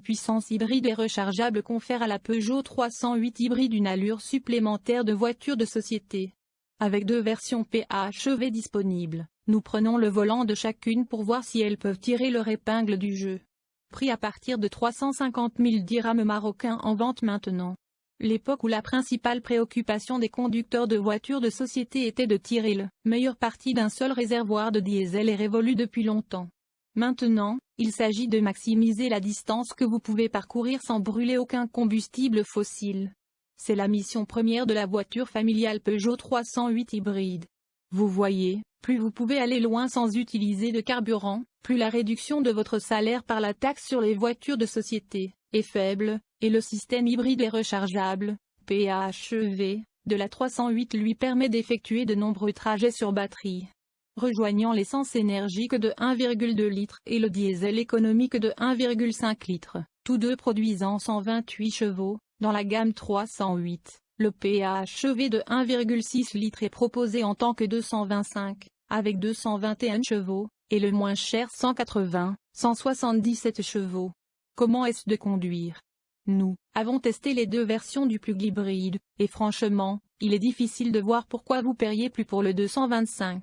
puissance hybride et rechargeable confère à la Peugeot 308 hybride une allure supplémentaire de voiture de société. Avec deux versions PHEV disponibles, nous prenons le volant de chacune pour voir si elles peuvent tirer leur épingle du jeu. Prix à partir de 350 000 dirhams marocains en vente maintenant. L'époque où la principale préoccupation des conducteurs de voitures de société était de tirer le meilleur parti d'un seul réservoir de diesel est révolue depuis longtemps. Maintenant, il s'agit de maximiser la distance que vous pouvez parcourir sans brûler aucun combustible fossile. C'est la mission première de la voiture familiale Peugeot 308 hybride. Vous voyez, plus vous pouvez aller loin sans utiliser de carburant, plus la réduction de votre salaire par la taxe sur les voitures de société est faible, et le système hybride et rechargeable, PHEV, de la 308 lui permet d'effectuer de nombreux trajets sur batterie. Rejoignant l'essence énergique de 1,2 litre et le diesel économique de 1,5 litre, tous deux produisant 128 chevaux, dans la gamme 308, le PHEV de 1,6 litre est proposé en tant que 225, avec 221 chevaux, et le moins cher 180, 177 chevaux. Comment est-ce de conduire? Nous avons testé les deux versions du plug hybride, et franchement, il est difficile de voir pourquoi vous paieriez plus pour le 225.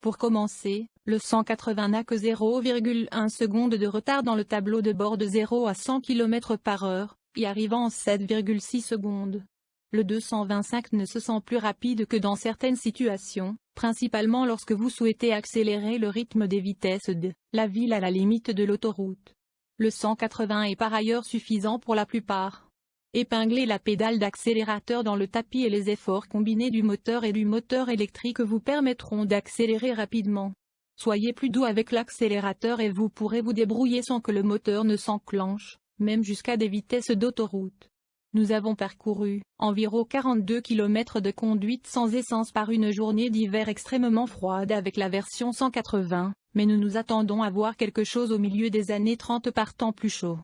Pour commencer, le 180 n'a que 0,1 seconde de retard dans le tableau de bord de 0 à 100 km par heure, y arrivant en 7,6 secondes. Le 225 ne se sent plus rapide que dans certaines situations, principalement lorsque vous souhaitez accélérer le rythme des vitesses de la ville à la limite de l'autoroute. Le 180 est par ailleurs suffisant pour la plupart. Épingler la pédale d'accélérateur dans le tapis et les efforts combinés du moteur et du moteur électrique vous permettront d'accélérer rapidement. Soyez plus doux avec l'accélérateur et vous pourrez vous débrouiller sans que le moteur ne s'enclenche même jusqu'à des vitesses d'autoroute. Nous avons parcouru environ 42 km de conduite sans essence par une journée d'hiver extrêmement froide avec la version 180, mais nous nous attendons à voir quelque chose au milieu des années 30 par temps plus chaud.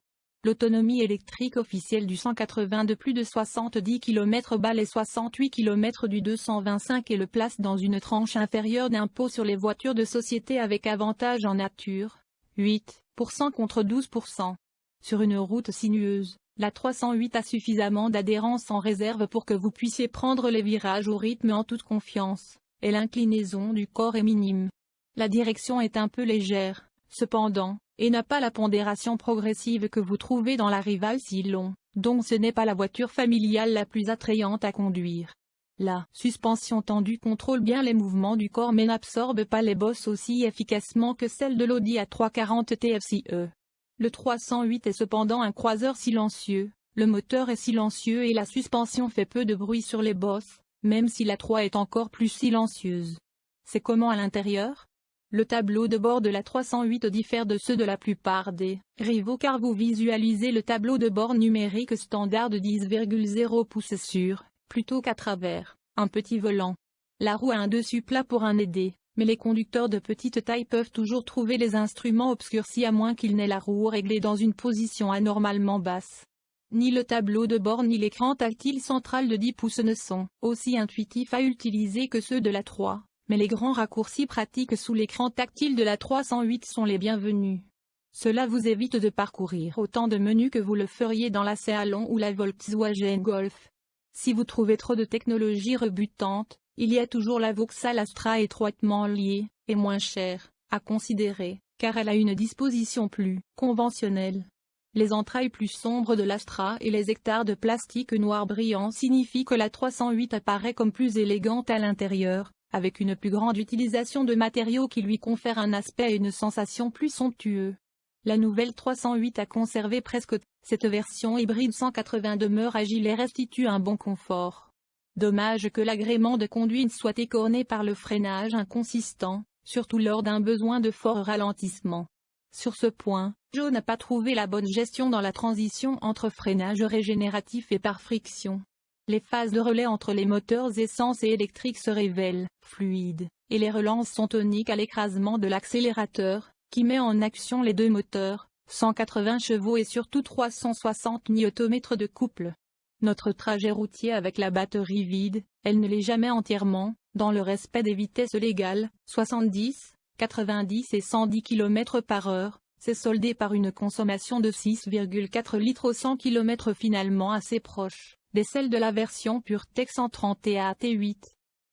L'autonomie électrique officielle du 180 de plus de 70 km bat les 68 km du 225 et le place dans une tranche inférieure d'impôt sur les voitures de société avec avantage en nature, 8% contre 12%. Sur une route sinueuse, la 308 a suffisamment d'adhérence en réserve pour que vous puissiez prendre les virages au rythme en toute confiance, et l'inclinaison du corps est minime. La direction est un peu légère, cependant, et n'a pas la pondération progressive que vous trouvez dans la Rival si long, donc ce n'est pas la voiture familiale la plus attrayante à conduire. La suspension tendue contrôle bien les mouvements du corps mais n'absorbe pas les bosses aussi efficacement que celle de l'Audi A340 TFCE. Le 308 est cependant un croiseur silencieux, le moteur est silencieux et la suspension fait peu de bruit sur les bosses, même si la 3 est encore plus silencieuse. C'est comment à l'intérieur? Le tableau de bord de la 308 diffère de ceux de la plupart des rivaux car vous visualisez le tableau de bord numérique standard de 10,0 pouces sur, plutôt qu'à travers, un petit volant. La roue a un dessus plat pour un aider, mais les conducteurs de petite taille peuvent toujours trouver les instruments obscurcis à moins qu'ils n'aient la roue réglée dans une position anormalement basse. Ni le tableau de bord ni l'écran tactile central de 10 pouces ne sont aussi intuitifs à utiliser que ceux de la 3, mais les grands raccourcis pratiques sous l'écran tactile de la 308 sont les bienvenus. Cela vous évite de parcourir autant de menus que vous le feriez dans la Salon ou la Volkswagen Golf. Si vous trouvez trop de technologie rebutante, il y a toujours la Vauxhall Astra étroitement liée, et moins chère, à considérer, car elle a une disposition plus conventionnelle. Les entrailles plus sombres de l'Astra et les hectares de plastique noir brillant signifient que la 308 apparaît comme plus élégante à l'intérieur, avec une plus grande utilisation de matériaux qui lui confèrent un aspect et une sensation plus somptueux. La nouvelle 308 a conservé presque cette version hybride 180 demeure agile et restitue un bon confort. Dommage que l'agrément de conduite soit écorné par le freinage inconsistant, surtout lors d'un besoin de fort ralentissement. Sur ce point, Joe n'a pas trouvé la bonne gestion dans la transition entre freinage régénératif et par friction. Les phases de relais entre les moteurs essence et électrique se révèlent fluides, et les relances sont toniques à l'écrasement de l'accélérateur, qui met en action les deux moteurs, 180 chevaux et surtout 360 Nm de couple. Notre trajet routier avec la batterie vide, elle ne l'est jamais entièrement, dans le respect des vitesses légales, 70, 90 et 110 km par heure, s'est soldé par une consommation de 6,4 litres au 100 km finalement assez proche, des celles de la version PureTech 130 et AT8.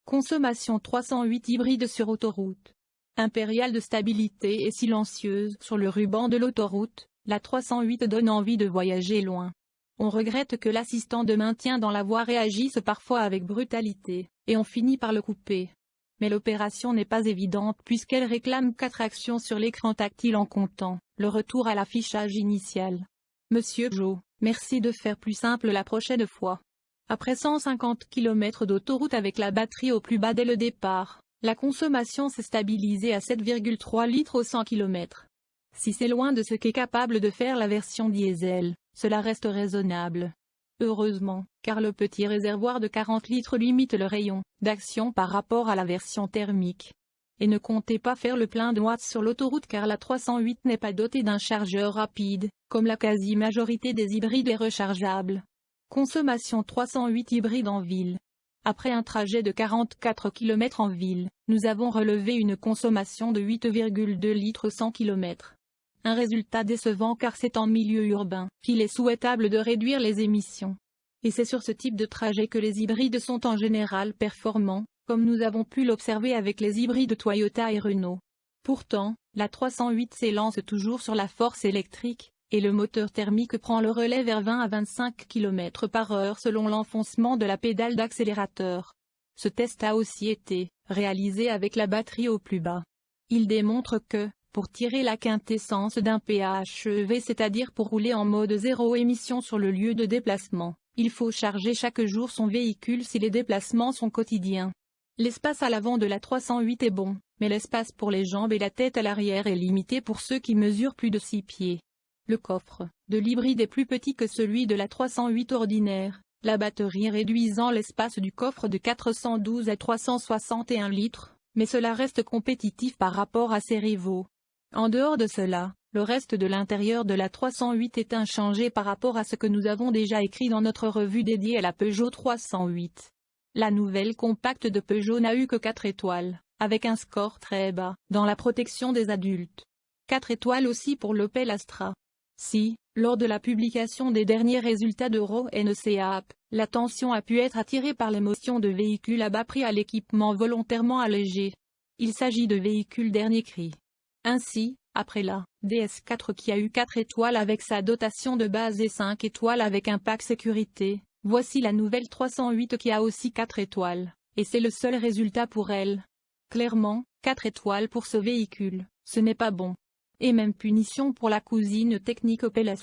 Consommation 308 hybride sur autoroute. Impériale de stabilité et silencieuse sur le ruban de l'autoroute, la 308 donne envie de voyager loin. On regrette que l'assistant de maintien dans la voie réagisse parfois avec brutalité, et on finit par le couper. Mais l'opération n'est pas évidente puisqu'elle réclame quatre actions sur l'écran tactile en comptant le retour à l'affichage initial. Monsieur Joe, merci de faire plus simple la prochaine fois. Après 150 km d'autoroute avec la batterie au plus bas dès le départ, la consommation s'est stabilisée à 7,3 litres au 100 km. Si c'est loin de ce qu'est capable de faire la version diesel, cela reste raisonnable. Heureusement, car le petit réservoir de 40 litres limite le rayon d'action par rapport à la version thermique. Et ne comptez pas faire le plein de watts sur l'autoroute car la 308 n'est pas dotée d'un chargeur rapide, comme la quasi-majorité des hybrides est rechargeable. Consommation 308 hybride en ville. Après un trajet de 44 km en ville, nous avons relevé une consommation de 8,2 litres 100 km. Un résultat décevant car c'est en milieu urbain qu'il est souhaitable de réduire les émissions. Et c'est sur ce type de trajet que les hybrides sont en général performants, comme nous avons pu l'observer avec les hybrides Toyota et Renault. Pourtant, la 308 s'élance toujours sur la force électrique, et le moteur thermique prend le relais vers 20 à 25 km par heure selon l'enfoncement de la pédale d'accélérateur. Ce test a aussi été réalisé avec la batterie au plus bas. Il démontre que, pour tirer la quintessence d'un PHEV c'est-à-dire pour rouler en mode zéro émission sur le lieu de déplacement, il faut charger chaque jour son véhicule si les déplacements sont quotidiens. L'espace à l'avant de la 308 est bon, mais l'espace pour les jambes et la tête à l'arrière est limité pour ceux qui mesurent plus de 6 pieds. Le coffre de l'hybride est plus petit que celui de la 308 ordinaire, la batterie réduisant l'espace du coffre de 412 à 361 litres, mais cela reste compétitif par rapport à ses rivaux. En dehors de cela, le reste de l'intérieur de la 308 est inchangé par rapport à ce que nous avons déjà écrit dans notre revue dédiée à la Peugeot 308. La nouvelle compacte de Peugeot n'a eu que 4 étoiles, avec un score très bas, dans la protection des adultes. 4 étoiles aussi pour l'Opel Astra. Si, lors de la publication des derniers résultats d'Euro NCAP, l'attention a pu être attirée par l'émotion de véhicules à bas prix à l'équipement volontairement allégé. Il s'agit de véhicules dernier cri. Ainsi, après la DS4 qui a eu 4 étoiles avec sa dotation de base et 5 étoiles avec un pack sécurité, voici la nouvelle 308 qui a aussi 4 étoiles, et c'est le seul résultat pour elle. Clairement, 4 étoiles pour ce véhicule, ce n'est pas bon et même punition pour la cousine technique Opel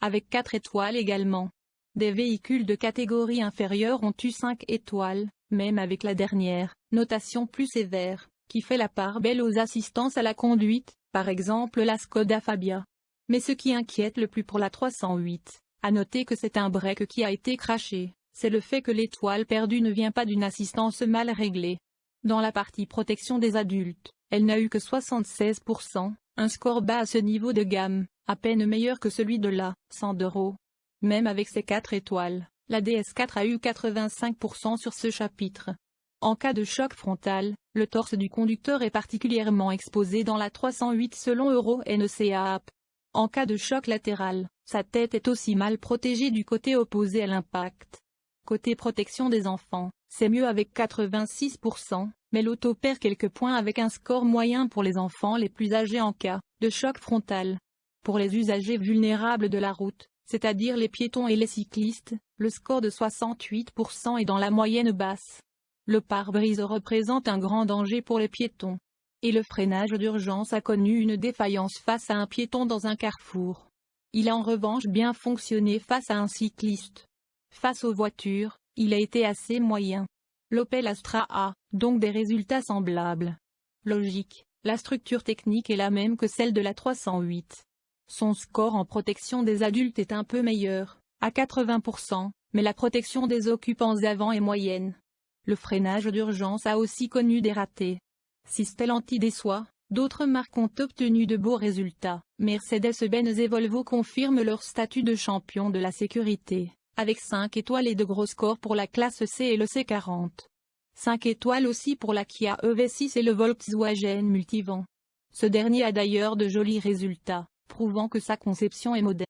avec 4 étoiles également. Des véhicules de catégorie inférieure ont eu 5 étoiles, même avec la dernière, notation plus sévère, qui fait la part belle aux assistances à la conduite, par exemple la Skoda Fabia. Mais ce qui inquiète le plus pour la 308, à noter que c'est un break qui a été craché, c'est le fait que l'étoile perdue ne vient pas d'une assistance mal réglée. Dans la partie protection des adultes, elle n'a eu que 76%, un score bas à ce niveau de gamme, à peine meilleur que celui de la 100 euros. Même avec ses 4 étoiles, la DS4 a eu 85% sur ce chapitre. En cas de choc frontal, le torse du conducteur est particulièrement exposé dans la 308 selon Euro NCAP. En cas de choc latéral, sa tête est aussi mal protégée du côté opposé à l'impact. Côté protection des enfants, c'est mieux avec 86%, mais l'auto perd quelques points avec un score moyen pour les enfants les plus âgés en cas de choc frontal. Pour les usagers vulnérables de la route, c'est-à-dire les piétons et les cyclistes, le score de 68% est dans la moyenne basse. Le pare-brise représente un grand danger pour les piétons. Et le freinage d'urgence a connu une défaillance face à un piéton dans un carrefour. Il a en revanche bien fonctionné face à un cycliste. Face aux voitures, il a été assez moyen. L'Opel Astra a, donc des résultats semblables. Logique, la structure technique est la même que celle de la 308. Son score en protection des adultes est un peu meilleur, à 80%, mais la protection des occupants avant est moyenne. Le freinage d'urgence a aussi connu des ratés. Si Stellantis déçoit, d'autres marques ont obtenu de beaux résultats. Mercedes-Benz et Volvo confirment leur statut de champion de la sécurité avec 5 étoiles et de gros scores pour la classe C et le C40. 5 étoiles aussi pour la Kia EV6 et le Volkswagen Multivan. Ce dernier a d'ailleurs de jolis résultats, prouvant que sa conception est moderne.